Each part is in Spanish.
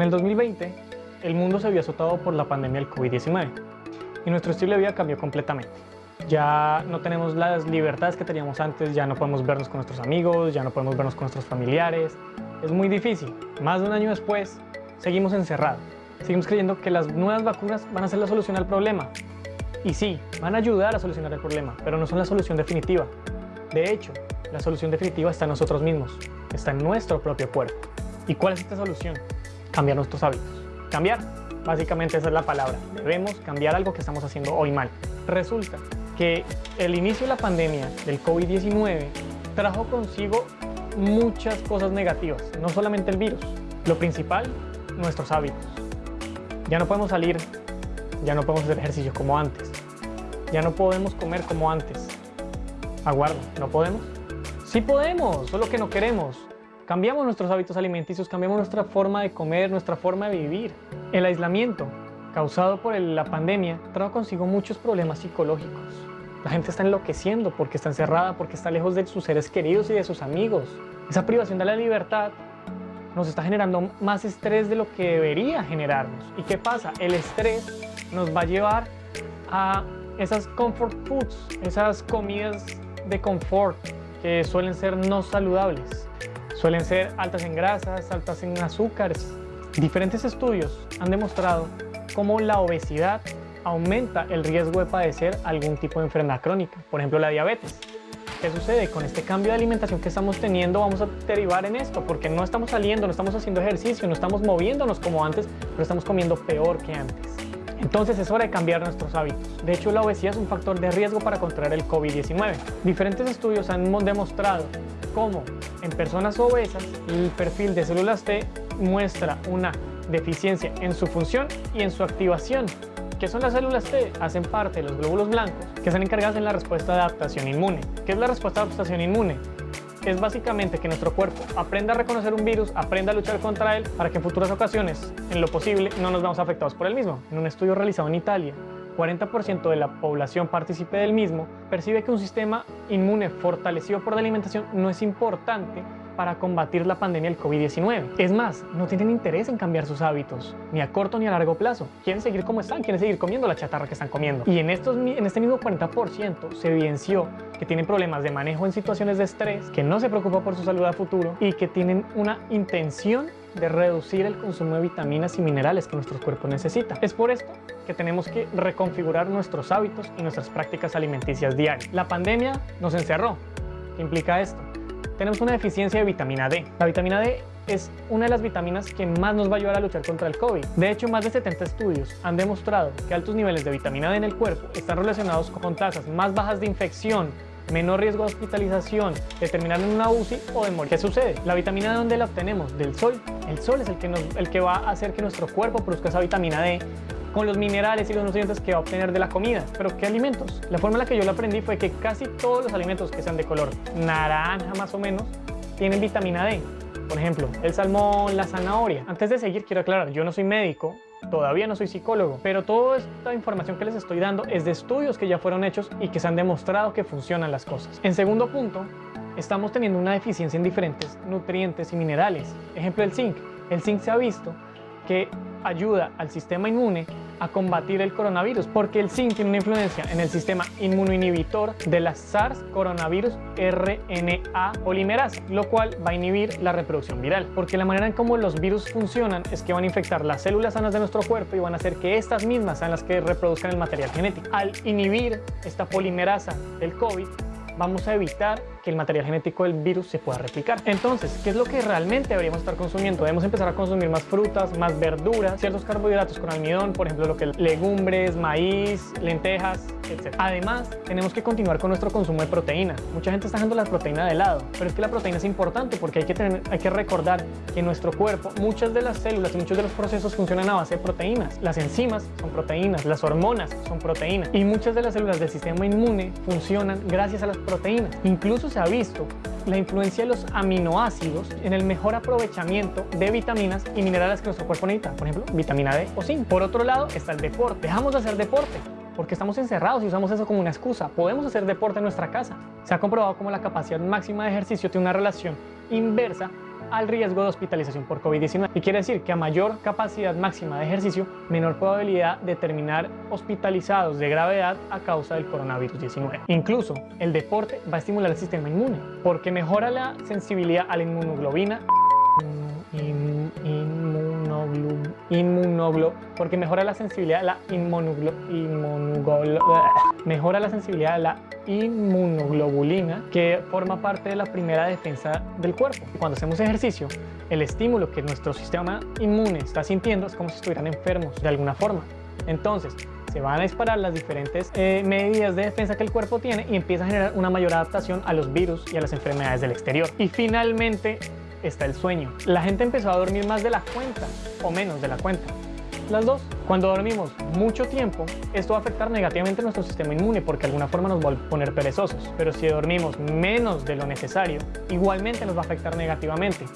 En el 2020, el mundo se vio azotado por la pandemia del COVID-19 y nuestro estilo de vida cambió completamente. Ya no tenemos las libertades que teníamos antes, ya no podemos vernos con nuestros amigos, ya no podemos vernos con nuestros familiares. Es muy difícil. Más de un año después, seguimos encerrados. Seguimos creyendo que las nuevas vacunas van a ser la solución al problema. Y sí, van a ayudar a solucionar el problema, pero no son la solución definitiva. De hecho, la solución definitiva está en nosotros mismos, está en nuestro propio cuerpo. ¿Y cuál es esta solución? Cambiar nuestros hábitos. Cambiar, básicamente esa es la palabra. Debemos cambiar algo que estamos haciendo hoy mal. Resulta que el inicio de la pandemia del COVID-19 trajo consigo muchas cosas negativas, no solamente el virus. Lo principal, nuestros hábitos. Ya no podemos salir, ya no podemos hacer ejercicio como antes, ya no podemos comer como antes. Aguardo, ¿no podemos? Sí podemos, solo que no queremos. Cambiamos nuestros hábitos alimenticios, cambiamos nuestra forma de comer, nuestra forma de vivir. El aislamiento causado por la pandemia trajo consigo muchos problemas psicológicos. La gente está enloqueciendo porque está encerrada, porque está lejos de sus seres queridos y de sus amigos. Esa privación de la libertad nos está generando más estrés de lo que debería generarnos. ¿Y qué pasa? El estrés nos va a llevar a esas comfort foods, esas comidas de confort que suelen ser no saludables. Suelen ser altas en grasas, altas en azúcares. Diferentes estudios han demostrado cómo la obesidad aumenta el riesgo de padecer algún tipo de enfermedad crónica, por ejemplo la diabetes. ¿Qué sucede? Con este cambio de alimentación que estamos teniendo vamos a derivar en esto, porque no estamos saliendo, no estamos haciendo ejercicio, no estamos moviéndonos como antes, pero estamos comiendo peor que antes. Entonces es hora de cambiar nuestros hábitos. De hecho, la obesidad es un factor de riesgo para contraer el COVID-19. Diferentes estudios han demostrado cómo en personas obesas el perfil de células T muestra una deficiencia en su función y en su activación. ¿Qué son las células T? Hacen parte de los glóbulos blancos que están encargadas en la respuesta de adaptación inmune. ¿Qué es la respuesta de adaptación inmune? Es básicamente que nuestro cuerpo aprenda a reconocer un virus, aprenda a luchar contra él para que en futuras ocasiones, en lo posible, no nos veamos afectados por el mismo. En un estudio realizado en Italia, 40% de la población partícipe del mismo percibe que un sistema inmune fortalecido por la alimentación no es importante para combatir la pandemia del COVID-19. Es más, no tienen interés en cambiar sus hábitos, ni a corto ni a largo plazo. Quieren seguir como están, quieren seguir comiendo la chatarra que están comiendo. Y en, estos, en este mismo 40% se evidenció que tienen problemas de manejo en situaciones de estrés, que no se preocupa por su salud a futuro y que tienen una intención de reducir el consumo de vitaminas y minerales que nuestro cuerpo necesita. Es por esto que tenemos que reconfigurar nuestros hábitos y nuestras prácticas alimenticias diarias. La pandemia nos encerró. ¿Qué implica esto? Tenemos una deficiencia de vitamina D. La vitamina D es una de las vitaminas que más nos va a ayudar a luchar contra el COVID. De hecho, más de 70 estudios han demostrado que altos niveles de vitamina D en el cuerpo están relacionados con tasas más bajas de infección, menor riesgo de hospitalización, de terminar en una UCI o de morir. ¿Qué sucede? La vitamina D, ¿dónde la obtenemos? Del sol. El sol es el que, el que va a hacer que nuestro cuerpo produzca esa vitamina D con los minerales y los nutrientes que va a obtener de la comida. ¿Pero qué alimentos? La forma en la que yo lo aprendí fue que casi todos los alimentos que sean de color naranja más o menos tienen vitamina D. Por ejemplo, el salmón, la zanahoria. Antes de seguir, quiero aclarar, yo no soy médico, todavía no soy psicólogo, pero toda esta información que les estoy dando es de estudios que ya fueron hechos y que se han demostrado que funcionan las cosas. En segundo punto, estamos teniendo una deficiencia en diferentes nutrientes y minerales. Ejemplo, el zinc. El zinc se ha visto que ayuda al sistema inmune a combatir el coronavirus, porque el zinc tiene una influencia en el sistema inmunoinhibitor de la SARS coronavirus RNA polimerasa, lo cual va a inhibir la reproducción viral, porque la manera en cómo los virus funcionan es que van a infectar las células sanas de nuestro cuerpo y van a hacer que estas mismas sean las que reproduzcan el material genético. Al inhibir esta polimerasa del COVID, vamos a evitar que el material genético del virus se pueda replicar. Entonces, ¿qué es lo que realmente deberíamos estar consumiendo? Debemos empezar a consumir más frutas, más verduras, ciertos carbohidratos con almidón, por ejemplo, lo que legumbres, maíz, lentejas, etc. Además, tenemos que continuar con nuestro consumo de proteína. Mucha gente está dejando la proteína de lado, pero es que la proteína es importante porque hay que, tener, hay que recordar que en nuestro cuerpo muchas de las células y muchos de los procesos funcionan a base de proteínas. Las enzimas son proteínas, las hormonas son proteínas y muchas de las células del sistema inmune funcionan gracias a las proteínas. Incluso se ha visto la influencia de los aminoácidos en el mejor aprovechamiento de vitaminas y minerales que nuestro cuerpo necesita, por ejemplo, vitamina D o zinc. Por otro lado está el deporte. Dejamos de hacer deporte porque estamos encerrados y usamos eso como una excusa. Podemos hacer deporte en nuestra casa. Se ha comprobado como la capacidad máxima de ejercicio tiene una relación inversa al riesgo de hospitalización por COVID-19. Y quiere decir que a mayor capacidad máxima de ejercicio, menor probabilidad de terminar hospitalizados de gravedad a causa del coronavirus 19. Incluso el deporte va a estimular el sistema inmune porque mejora la sensibilidad a la inmunoglobina inmunoglo, porque mejora la sensibilidad a la inmunoglobulina que forma parte de la primera defensa del cuerpo. Cuando hacemos ejercicio, el estímulo que nuestro sistema inmune está sintiendo es como si estuvieran enfermos de alguna forma. Entonces, se van a disparar las diferentes eh, medidas de defensa que el cuerpo tiene y empieza a generar una mayor adaptación a los virus y a las enfermedades del exterior. Y finalmente, está el sueño. La gente empezó a dormir más de la cuenta o menos de la cuenta. Las dos. Cuando dormimos mucho tiempo, esto va a afectar negativamente nuestro sistema inmune porque de alguna forma nos va a poner perezosos. Pero si dormimos menos de lo necesario, igualmente nos va a afectar negativamente.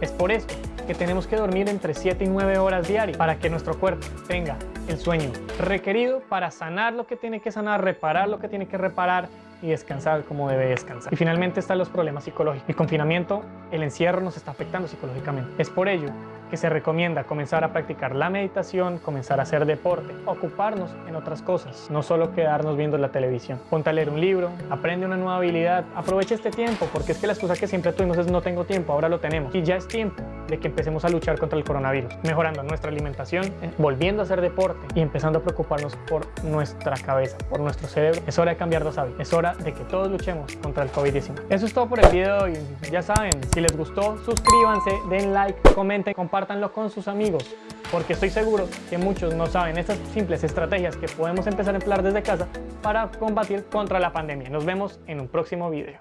Es por eso que tenemos que dormir entre 7 y 9 horas diarias para que nuestro cuerpo tenga el sueño requerido para sanar lo que tiene que sanar, reparar lo que tiene que reparar y descansar como debe descansar. Y finalmente están los problemas psicológicos. El confinamiento, el encierro nos está afectando psicológicamente. Es por ello que se recomienda comenzar a practicar la meditación, comenzar a hacer deporte, ocuparnos en otras cosas, no solo quedarnos viendo la televisión. Ponte a leer un libro, aprende una nueva habilidad, aprovecha este tiempo, porque es que la excusa que siempre tuvimos es no tengo tiempo, ahora lo tenemos. Y ya es tiempo de que empecemos a luchar contra el coronavirus, mejorando nuestra alimentación, eh, volviendo a hacer deporte y empezando a preocuparnos por nuestra cabeza, por nuestro cerebro. Es hora de cambiar los hábitos, es hora de que todos luchemos contra el COVID-19. Eso es todo por el video de hoy. Ya saben, si les gustó, suscríbanse, den like, comenten, compártanlo con sus amigos, porque estoy seguro que muchos no saben estas simples estrategias que podemos empezar a emplear desde casa para combatir contra la pandemia. Nos vemos en un próximo video.